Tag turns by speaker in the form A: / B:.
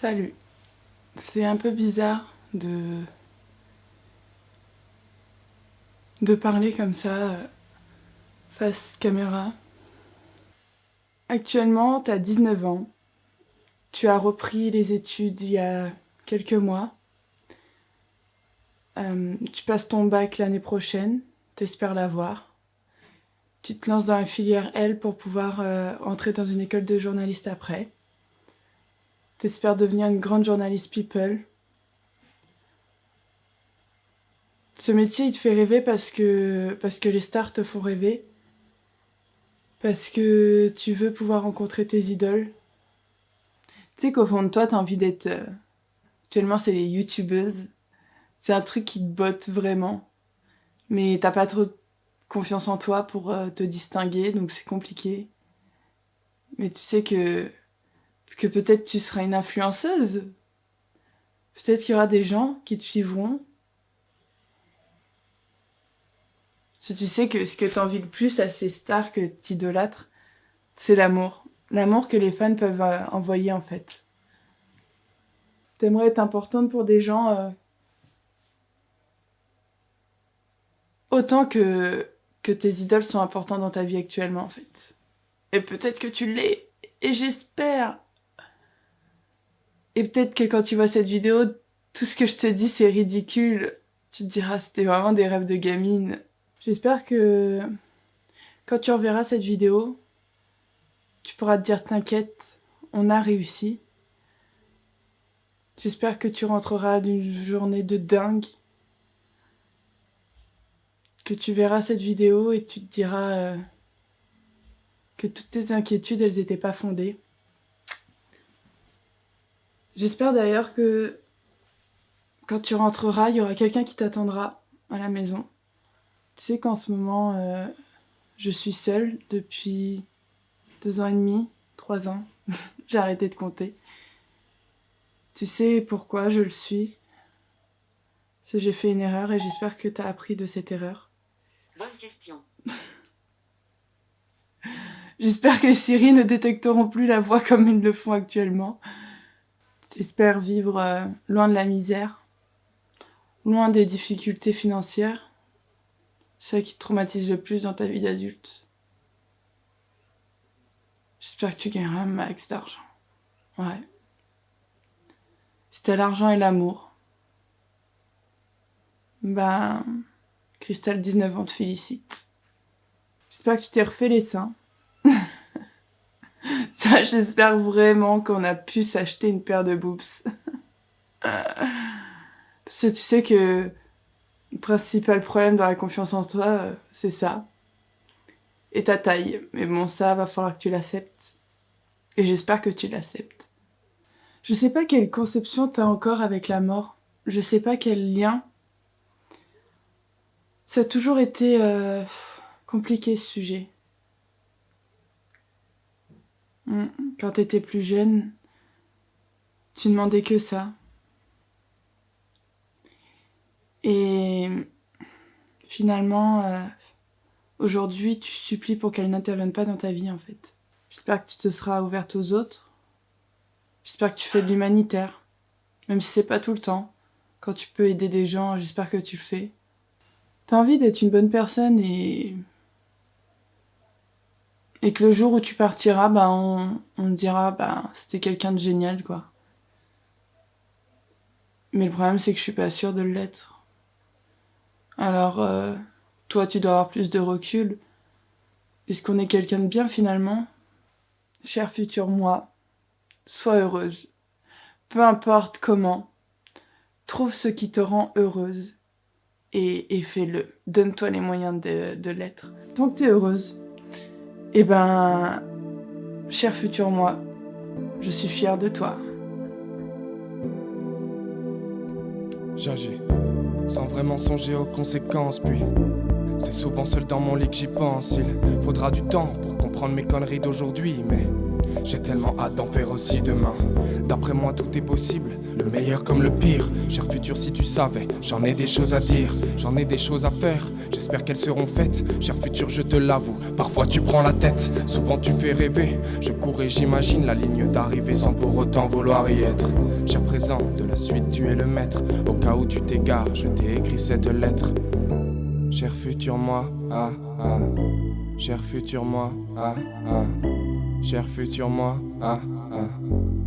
A: Salut. C'est un peu bizarre de de parler comme ça euh, face caméra. Actuellement, tu as 19 ans. Tu as repris les études il y a quelques mois. Euh, tu passes ton bac l'année prochaine. T'espères l'avoir. Tu te lances dans la filière L pour pouvoir euh, entrer dans une école de journaliste après. T'espères devenir une grande journaliste people. Ce métier, il te fait rêver parce que, parce que les stars te font rêver. Parce que tu veux pouvoir rencontrer tes idoles. Tu sais qu'au fond de toi, t'as envie d'être... Euh, actuellement, c'est les youtubeuses. C'est un truc qui te botte vraiment. Mais t'as pas trop confiance en toi pour euh, te distinguer, donc c'est compliqué. Mais tu sais que que peut-être tu seras une influenceuse. Peut-être qu'il y aura des gens qui te suivront. Si tu sais que ce que t'envies le plus à ces stars que t'idolâtres, c'est l'amour. L'amour que les fans peuvent euh, envoyer en fait. T'aimerais être importante pour des gens euh, autant que, que tes idoles sont importantes dans ta vie actuellement en fait. Et peut-être que tu l'es, et j'espère et peut-être que quand tu vois cette vidéo, tout ce que je te dis c'est ridicule. Tu te diras c'était vraiment des rêves de gamine. J'espère que quand tu reverras cette vidéo, tu pourras te dire t'inquiète, on a réussi. J'espère que tu rentreras d'une journée de dingue. Que tu verras cette vidéo et tu te diras euh, que toutes tes inquiétudes, elles n'étaient pas fondées. J'espère d'ailleurs que quand tu rentreras, il y aura quelqu'un qui t'attendra à la maison. Tu sais qu'en ce moment, euh, je suis seule depuis deux ans et demi, trois ans. J'ai arrêté de compter. Tu sais pourquoi je le suis? Parce que j'ai fait une erreur et j'espère que tu as appris de cette erreur.
B: Bonne question.
A: j'espère que les Siri ne détecteront plus la voix comme ils le font actuellement. J'espère vivre euh, loin de la misère, loin des difficultés financières, ça qui te traumatise le plus dans ta vie d'adulte. J'espère que tu gagneras un max d'argent. Ouais. Si t'as l'argent et l'amour, ben, Cristal 19 ans te félicite. J'espère que tu t'es refait les seins. Ça, j'espère vraiment qu'on a pu s'acheter une paire de boobs. Parce que tu sais que le principal problème dans la confiance en toi, euh, c'est ça. Et ta taille. Mais bon, ça, va falloir que tu l'acceptes. Et j'espère que tu l'acceptes. Je sais pas quelle conception t'as encore avec la mort. Je sais pas quel lien. Ça a toujours été euh, compliqué ce sujet. Quand t'étais plus jeune, tu demandais que ça. Et finalement, euh, aujourd'hui, tu supplies pour qu'elle n'intervienne pas dans ta vie, en fait. J'espère que tu te seras ouverte aux autres. J'espère que tu fais de l'humanitaire. Même si c'est pas tout le temps. Quand tu peux aider des gens, j'espère que tu le fais. T'as envie d'être une bonne personne et et que le jour où tu partiras, bah on, dira, bah c'était quelqu'un de génial, quoi. Mais le problème, c'est que je suis pas sûre de l'être. Alors, euh, toi, tu dois avoir plus de recul. Est-ce qu'on est quelqu'un de bien, finalement? Cher futur moi, sois heureuse. Peu importe comment. Trouve ce qui te rend heureuse. Et, et fais-le. Donne-toi les moyens de, de l'être. Tant que t'es heureuse, eh ben, cher futur moi, je suis fière de toi.
C: J'agis, sans vraiment songer aux conséquences, puis c'est souvent seul dans mon lit que j'y pense. Il faudra du temps pour comprendre mes conneries d'aujourd'hui, mais J'ai tellement hâte d'en faire aussi demain. D'après moi, tout est possible, le meilleur comme le pire. Cher futur, si tu savais, j'en ai des choses à dire, j'en ai des choses à faire. J'espère qu'elles seront faites. Cher futur, je te l'avoue, parfois tu prends la tête, souvent tu fais rêver. Je cours et j'imagine la ligne d'arrivée sans pour autant vouloir y être. Cher présent, de la suite, tu es le maître. Au cas où tu t'égares, je t'ai écrit cette lettre. Cher futur moi, ah ah. Cher futur moi, ah ah. Cher futur moi, ah ah.